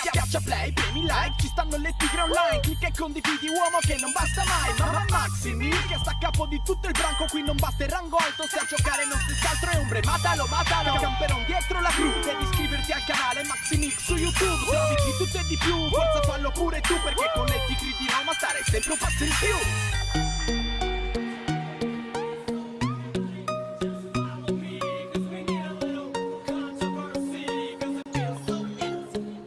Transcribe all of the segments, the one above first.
Schiaccia play, premi like, ci stanno le tigre online. Clicca e condividi uomo che non basta mai. Mamma Maximi, che sta a capo di tutto il branco Qui non basta il rango alto, se a giocare non si altro è ombre Matalo, matalo, camperon dietro la cru Devi iscriverti al canale Maximix su YouTube. Se di tutto e di più, forza fallo pure tu Perché con le tigre di Roma stare sempre un passo in più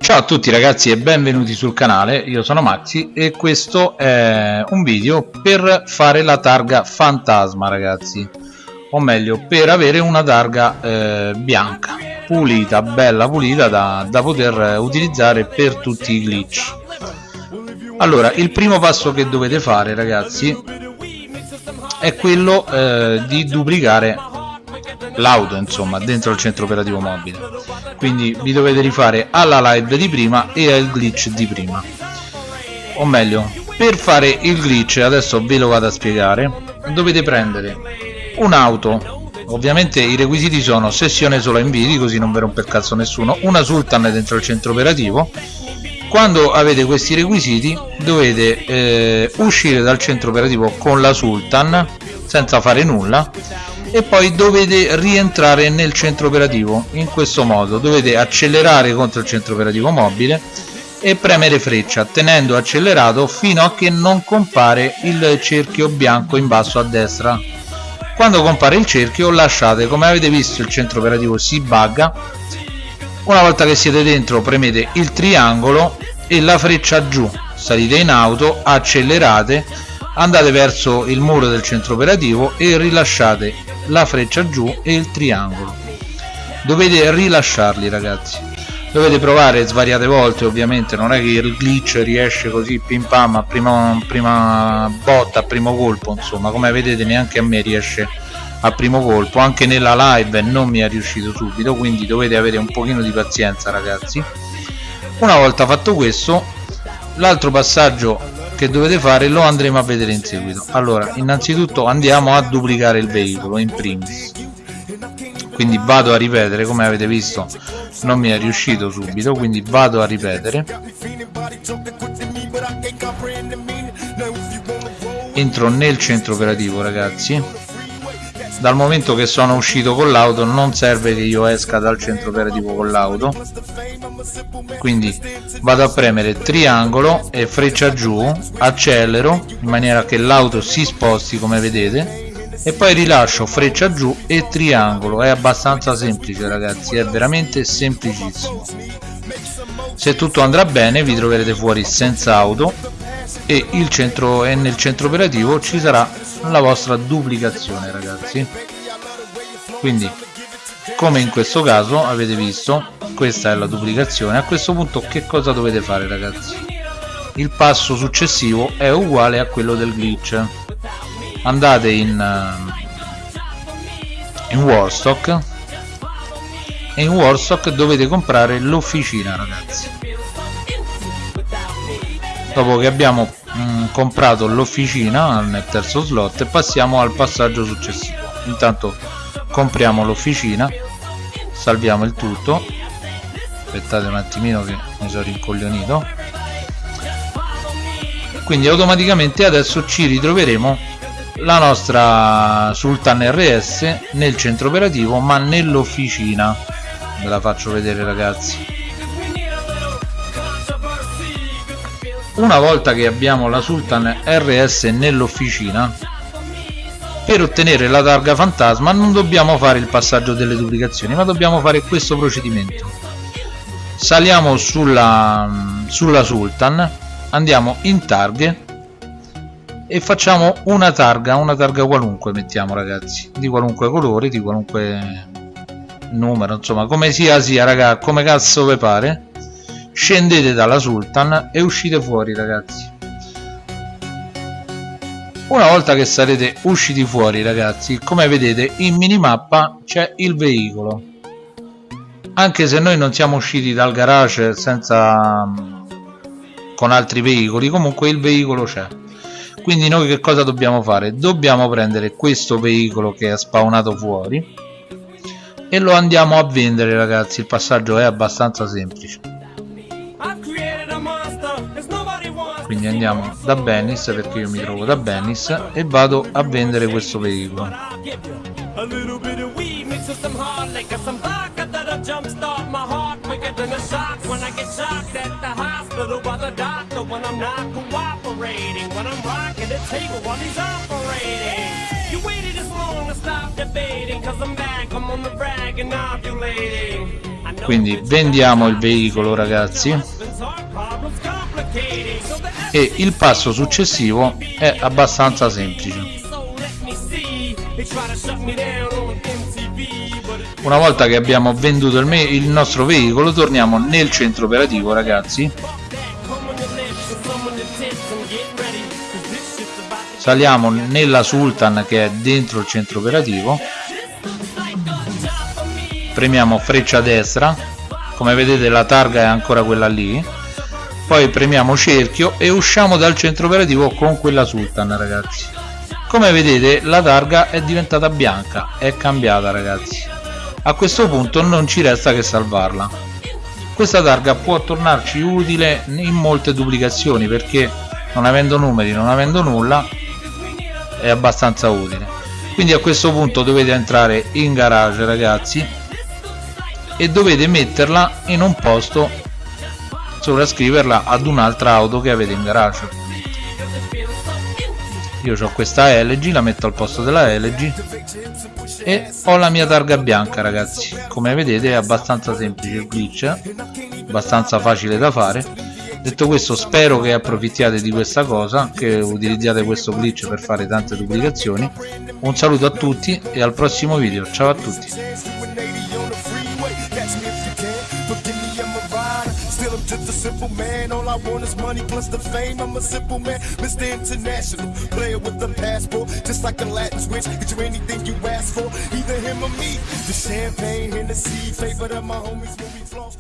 Ciao a tutti ragazzi e benvenuti sul canale, io sono Maxi e questo è un video per fare la targa fantasma ragazzi. O meglio per avere una targa eh, bianca pulita, bella pulita da, da poter utilizzare per tutti i glitch. Allora il primo passo che dovete fare ragazzi è quello eh, di duplicare l'auto insomma dentro il centro operativo mobile quindi vi dovete rifare alla live di prima e al glitch di prima. O meglio per fare il glitch adesso ve lo vado a spiegare dovete prendere un'auto ovviamente i requisiti sono sessione solo inviti così non vi rompe il cazzo nessuno. Una sultan dentro il centro operativo. Quando avete questi requisiti dovete eh, uscire dal centro operativo con la sultan senza fare nulla e poi dovete rientrare nel centro operativo in questo modo. Dovete accelerare contro il centro operativo mobile e premere freccia tenendo accelerato fino a che non compare il cerchio bianco in basso a destra. Quando compare il cerchio lasciate come avete visto il centro operativo si bugga. Una volta che siete dentro premete il triangolo e la freccia giù. Salite in auto accelerate andate verso il muro del centro operativo e rilasciate la freccia giù e il triangolo. Dovete rilasciarli ragazzi. Dovete provare svariate volte ovviamente. Non è che il glitch riesce così pim pam a prima, prima botta a primo colpo. Insomma come vedete neanche a me riesce a primo colpo. Anche nella live non mi è riuscito subito quindi dovete avere un pochino di pazienza ragazzi. Una volta fatto questo l'altro passaggio che dovete fare lo andremo a vedere in seguito. Allora innanzitutto andiamo a duplicare il veicolo in primis. Quindi vado a ripetere come avete visto non mi è riuscito subito quindi vado a ripetere. Entro nel centro operativo ragazzi dal momento che sono uscito con l'auto non serve che io esca dal centro operativo con l'auto. Quindi vado a premere triangolo e freccia giù accelero in maniera che l'auto si sposti come vedete e poi rilascio freccia giù e triangolo. È abbastanza semplice ragazzi è veramente semplicissimo. Se tutto andrà bene vi troverete fuori senza auto e, il centro, e nel centro operativo ci sarà la vostra duplicazione ragazzi. Quindi come in questo caso avete visto questa è la duplicazione. A questo punto che cosa dovete fare ragazzi? Il passo successivo è uguale a quello del glitch. Andate in, eh, in Warstock. E in Warstock dovete comprare l'officina ragazzi. Dopo che abbiamo comprato l'officina nel terzo slot passiamo al passaggio successivo. Intanto compriamo l'officina salviamo il tutto. Aspettate un attimino che mi sono rincoglionito. Quindi automaticamente adesso ci ritroveremo la nostra Sultan RS nel centro operativo ma nell'officina. Ve la faccio vedere ragazzi una volta che abbiamo la Sultan RS nell'officina per ottenere la targa fantasma non dobbiamo fare il passaggio delle duplicazioni ma dobbiamo fare questo procedimento. Saliamo sulla, sulla Sultan andiamo in targhe e facciamo una targa una targa qualunque mettiamo ragazzi di qualunque colore di qualunque numero insomma come sia sia raga come cazzo vi pare scendete dalla Sultan e uscite fuori ragazzi. Una volta che sarete usciti fuori ragazzi come vedete in minimappa c'è il veicolo. Anche se noi non siamo usciti dal garage senza con altri veicoli comunque il veicolo c'è. Quindi noi che cosa dobbiamo fare? Dobbiamo prendere questo veicolo che è spawnato fuori e lo andiamo a vendere ragazzi. Il passaggio è abbastanza semplice quindi andiamo da Bennis perché io mi trovo da Bennis e vado a vendere questo veicolo quindi vendiamo il veicolo ragazzi e il passo successivo è abbastanza semplice. Una volta che abbiamo venduto il, il nostro veicolo torniamo nel centro operativo ragazzi. Saliamo nella Sultan che è dentro il centro operativo. Premiamo freccia destra. Come vedete la targa è ancora quella lì poi premiamo cerchio e usciamo dal centro operativo con quella Sultan ragazzi. Come vedete la targa è diventata bianca è cambiata ragazzi. A questo punto non ci resta che salvarla. Questa targa può tornarci utile in molte duplicazioni perché non avendo numeri non avendo nulla è abbastanza utile. Quindi a questo punto dovete entrare in garage ragazzi e dovete metterla in un posto sovrascriverla ad un'altra auto che avete in garage. Io ho questa LG la metto al posto della LG e ho la mia targa bianca ragazzi. Come vedete è abbastanza semplice il glitch abbastanza facile da fare. Detto questo spero che approfittiate di questa cosa che utilizziate questo glitch per fare tante duplicazioni. Un saluto a tutti e al prossimo video. Ciao a tutti simple man. All I want is money plus the fame. I'm a simple man, Mr. International. Player with the passport, just like a Latin switch. Get you anything you ask for, either him or me. The champagne, Hennessy, favorite of my homies when we floss.